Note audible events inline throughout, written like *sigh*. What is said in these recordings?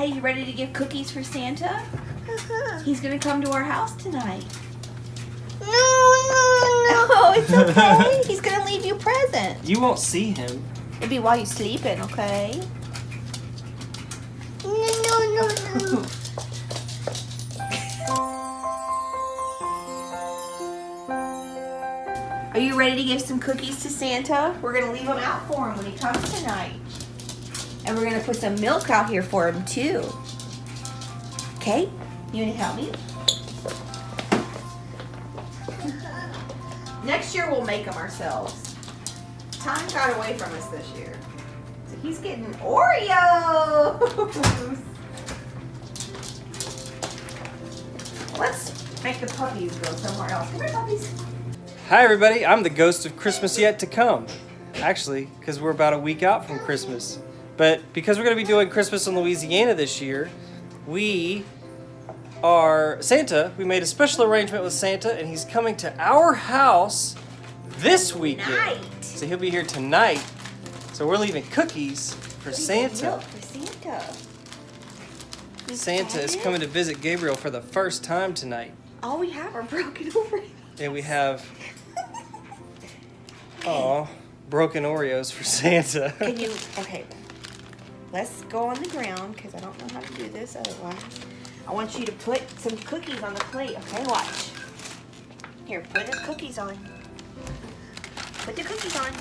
Hey, you ready to give cookies for Santa? Uh-huh. He's gonna come to our house tonight. No, no, no. *laughs* Oh, it's okay. *laughs* He's gonna leave you presents. You won't see him. It'll be while you're sleeping, okay? No, no, no, no. *laughs* Are you ready to give some cookies to Santa? We're gonna leave them out for him when he comes tonight. And we're gonna put some milk out here for him too. Okay? You wanna help me? *laughs* Next year we'll make them ourselves. Time got away from us this year. So he's getting Oreos! *laughs* Let's make the puppies go somewhere else. Come here, puppies. Hi, everybody. I'm the ghost of Christmas yet to come. Actually, because we're about a week out from Christmas. But because we're going to be doing Christmas in Louisiana this year, we are Santa. We made a special arrangement with Santa, and he's coming to our house this weekend. Tonight. So he'll be here tonight. So we're leaving cookies for Santa. For Santa. Santa is coming to visit Gabriel for the first time tonight. All we have are broken *laughs* Oreos. And we have, oh, broken Oreos for Santa. Can you? Okay. Let's go on the ground because I don't know how to do this otherwise. I want you to put some cookies on the plate. Okay, watch. Here, put the cookies on. Put the cookies on.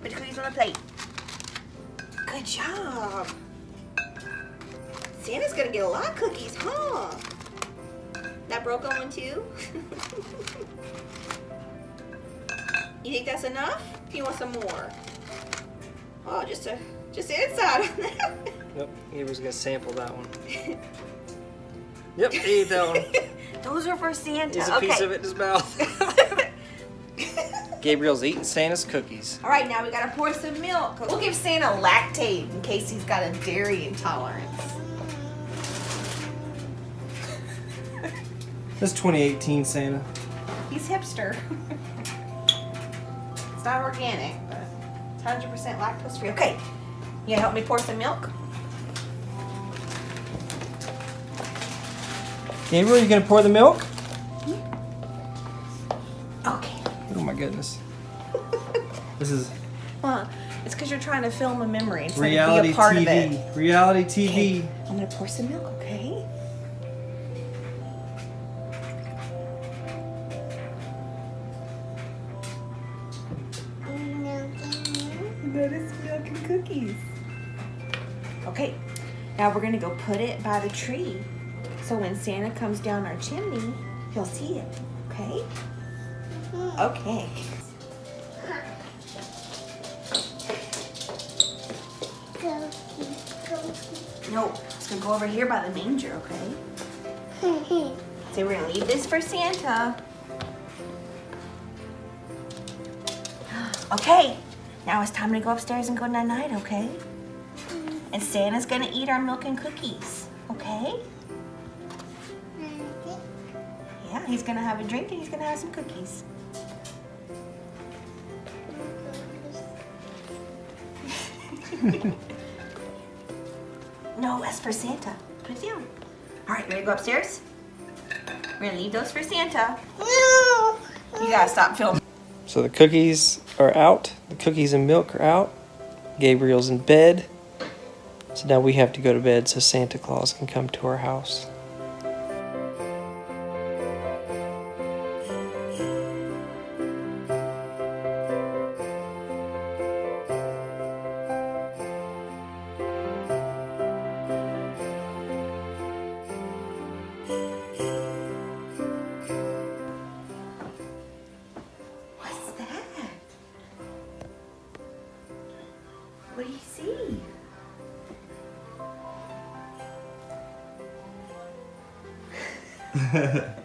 Put the cookies on the plate. Good job. Santa's gonna get a lot of cookies, huh? That broken one too? *laughs* you think that's enough? Do you want some more? Oh, just a just inside on that. Yep, he was gonna sample that one. Yep, he ate that one. Those are for Santa. He's a okay. piece of it in his mouth. *laughs* Gabriel's eating Santa's cookies. All right, now we gotta pour some milk. We'll give Santa Lactaid in case he's got a dairy intolerance. *laughs* That's 2018 Santa. He's hipster. *laughs* it's not organic, but it's 100% lactose free. Okay, you help me pour some milk? Gabriel, you gonna pour the milk? Hmm? Okay. Oh my goodness. This is *laughs* Well, it's because you're trying to film a memory instead reality of be a part of TV. it. Reality Okay, TV. I'm gonna pour some milk, okay? Now we're gonna go put it by the tree. So when Santa comes down our chimney, he'll see it, okay? Okay. No, it's gonna go over here by the manger, okay? So we're gonna leave this for Santa. *gasps* Okay, now it's time to go upstairs and go night night, okay? And Santa's gonna eat our milk and cookies, okay? Yeah, he's gonna have a drink and he's gonna have some cookies. *laughs* no, that's for Santa. Put it down. All right, ready to go upstairs? We're gonna leave those for Santa. No. You gotta stop filming. So the cookies are out. The cookies and milk are out. Gabriel's in bed. Now we have to go to bed so Santa Claus can come to our house. What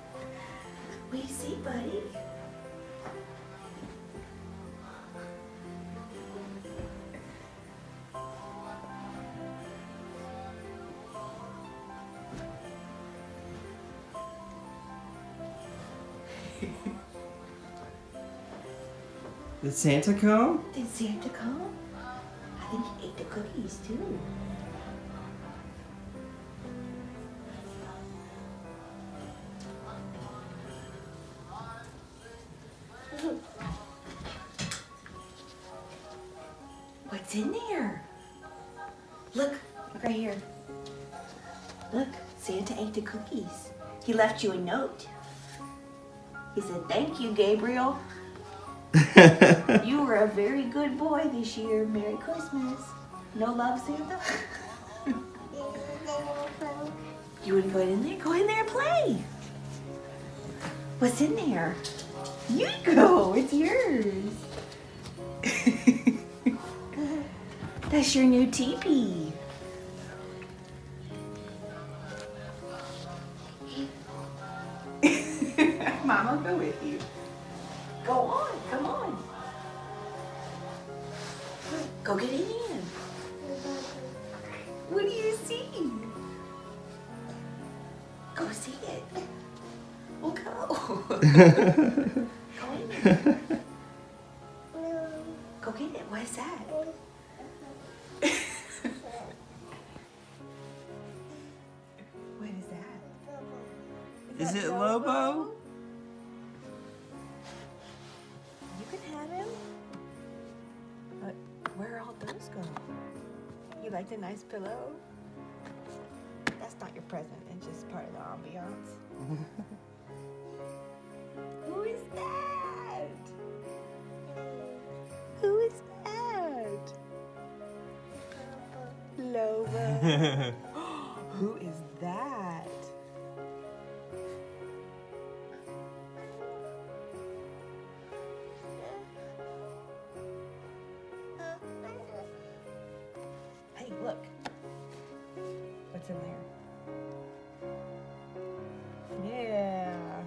do you see, buddy? Did Santa come? Did Santa come? I think he ate the cookies too. What's in there? Look, look right here. Look, Santa ate the cookies. He left you a note. He said, Thank you, Gabriel. *laughs* You were a very good boy this year. Merry Christmas. No love, Santa? *laughs* You want to go in there? Go in there and play. What's in there? You go. It's yours. That's your new teepee. *laughs* Mama, go with you. Go on. Come on. Go get in. What do you see? Go see it. Well, go. *laughs* go in there. *laughs* Go get it. What is that? Lobo? You can have him. But where are all those go? You like the nice pillow? That's not your present. It's just part of the ambiance. *laughs* Who is that? Who is that? *laughs* Lobo. *laughs* What's in there? Yeah.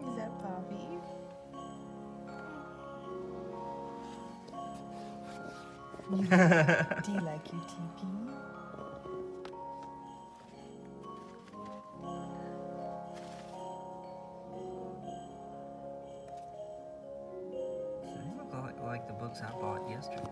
Is that Bobby? *laughs* Do you like your teepee? Books I bought yesterday.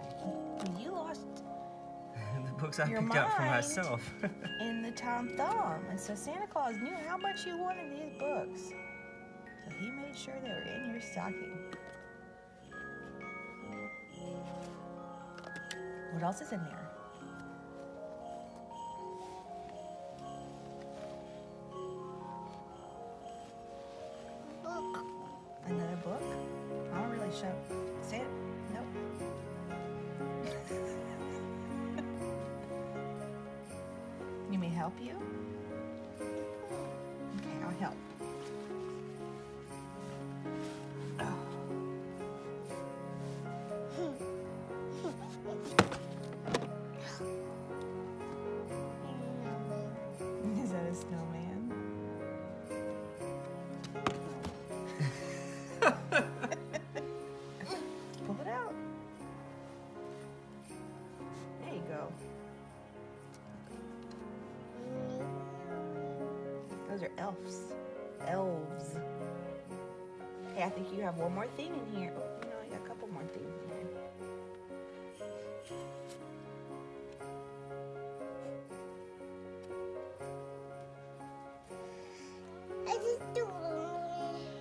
You lost *laughs* the books I picked out for myself. *laughs* in the Tom Thumb, and so Santa Claus knew how much you wanted these books. So he made sure they were in your stocking. What else is in there? Help you? Think you have one more thing in here. Oh, no, you got a couple more things in here.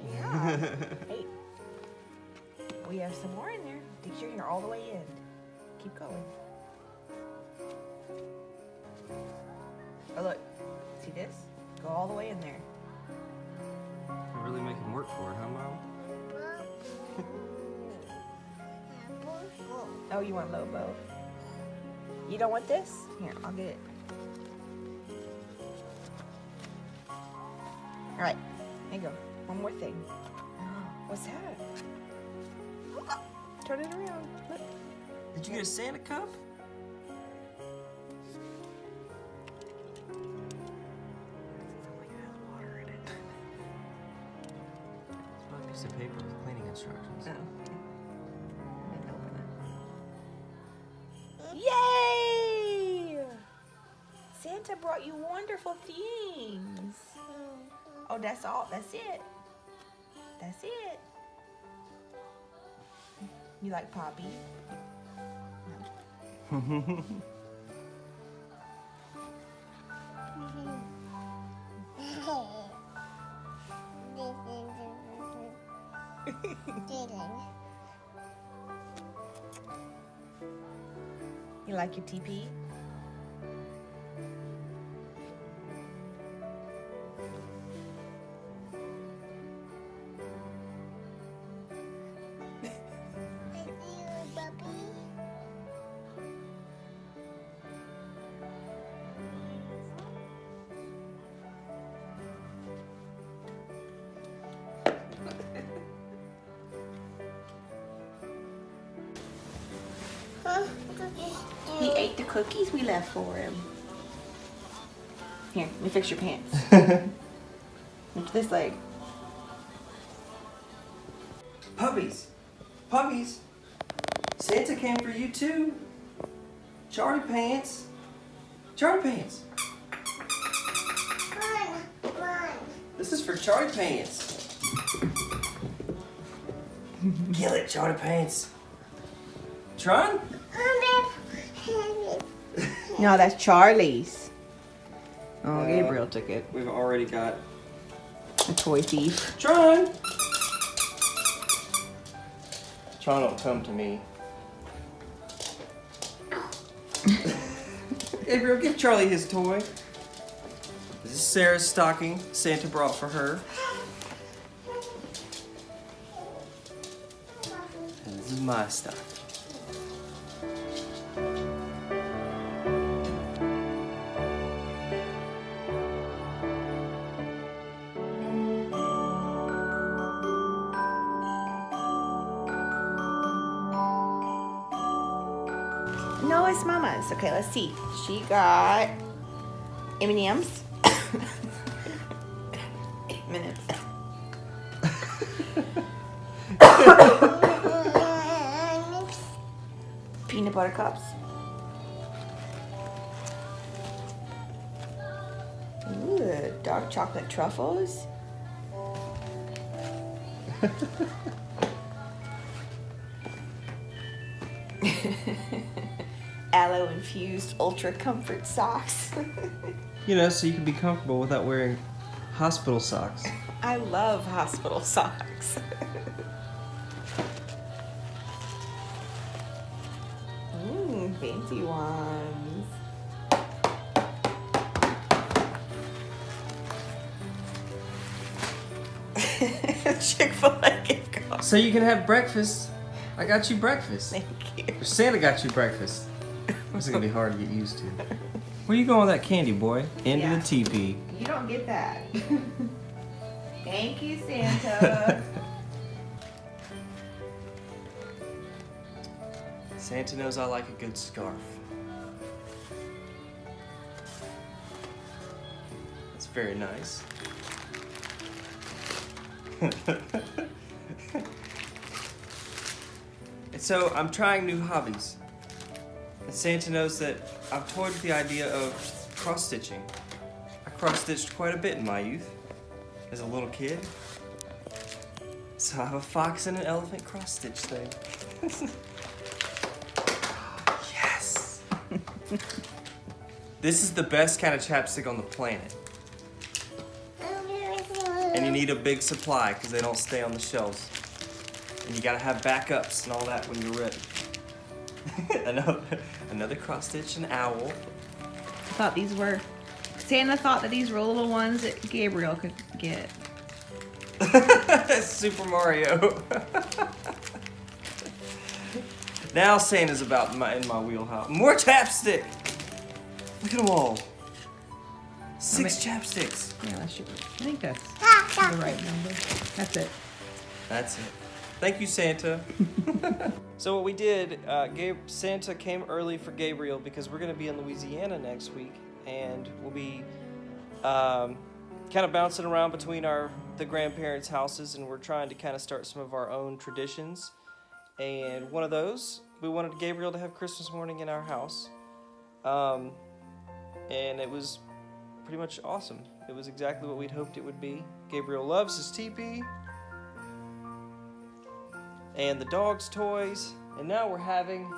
Yeah. *laughs* hey, we have some more in there. Make sure you're all the way in. Keep going. Oh, look. See this? Go all the way in there. You really make him work for it, huh, Mom? Oh, you want Lobo? You don't want this? Here, I'll get it. All right, here you go. One more thing. Oh, what's that? *gasps* Turn it around. Look. Did you get a Santa cup? A piece of paper with cleaning instructions. Oh. Brought you wonderful things. Oh, that's all. That's it. That's it. You like Poppy? *laughs* You like your teepee? Cookies we left for him. Here, let me fix your pants. *laughs* Look this leg. Puppies. Puppies. Santa came for you too. Charlie Pants. Charlie Pants. This is for Charlie Pants. Kill it, Charlie Pants. Tron? No, that's Charlie's. Oh, Uh, Gabriel took it. We've already got A toy thief. Tron. Tron don't come to me. *laughs* Gabriel, give Charlie his toy. This is Sarah's stocking Santa brought for her. And this is my stocking. No, it's Mama's. Okay, let's see. She got M&M's. Eight *coughs* Minutes. *coughs* Peanut butter cups. Ooh, dark chocolate truffles. *laughs* Aloe infused ultra comfort socks. *laughs* You know, so you can be comfortable without wearing hospital socks. I love hospital socks. Mmm, fancy ones. *laughs* Chick-fil-A gift card. So you can have breakfast. I got you breakfast. Thank you. Santa got you breakfast. This is gonna be hard to get used to. *laughs* Where you going with that candy, boy? Into Yeah. the teepee. You don't get that. *laughs* Thank you, Santa. *laughs* Santa knows I like a good scarf. That's very nice. and so I'm trying new hobbies. And Santa knows that I've toyed with the idea of cross stitching. I cross stitched quite a bit in my youth as a little kid. So I have a fox and an elephant cross stitch thing. *laughs* yes! *laughs* this is the best kind of chapstick on the planet. And you need a big supply because they don't stay on the shelves. And you gotta have backups and all that when you're ready. *laughs* another, another cross stitch, an owl. I thought these were. Santa thought that these were little ones that Gabriel could get. *laughs* Super Mario. *laughs* now Santa's about my, in my wheelhouse. More chapstick. Look at them all. Six chapsticks. Yeah, that's your. I think that's ah, the right number. That's it. That's it. Thank you, Santa. *laughs* so what we did, uh, Gab- Santa came early for Gabriel because we're going to be in Louisiana next week, and we'll be um, kind of bouncing around between our the grandparents' houses, and we're trying to kind of start some of our own traditions. And one of those, we wanted Gabriel to have Christmas morning in our house. Um, and it was pretty much awesome. It was exactly what we'd hoped it would be. Gabriel loves his teepee and the dog's toys, and now we're having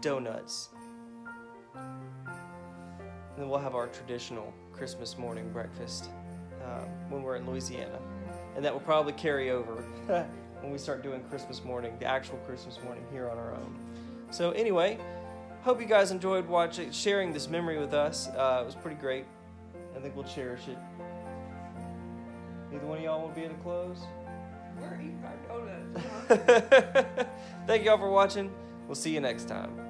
donuts. And then we'll have our traditional Christmas morning breakfast um, when we're in Louisiana. And that will probably carry over *laughs* when we start doing Christmas morning, the actual Christmas morning here on our own. So, anyway, hope you guys enjoyed watching, sharing this memory with us. Uh, it was pretty great. I think we'll cherish it. Either one of y'all want to be at a close? We're eating donuts. Thank y'all for watching. We'll see you next time.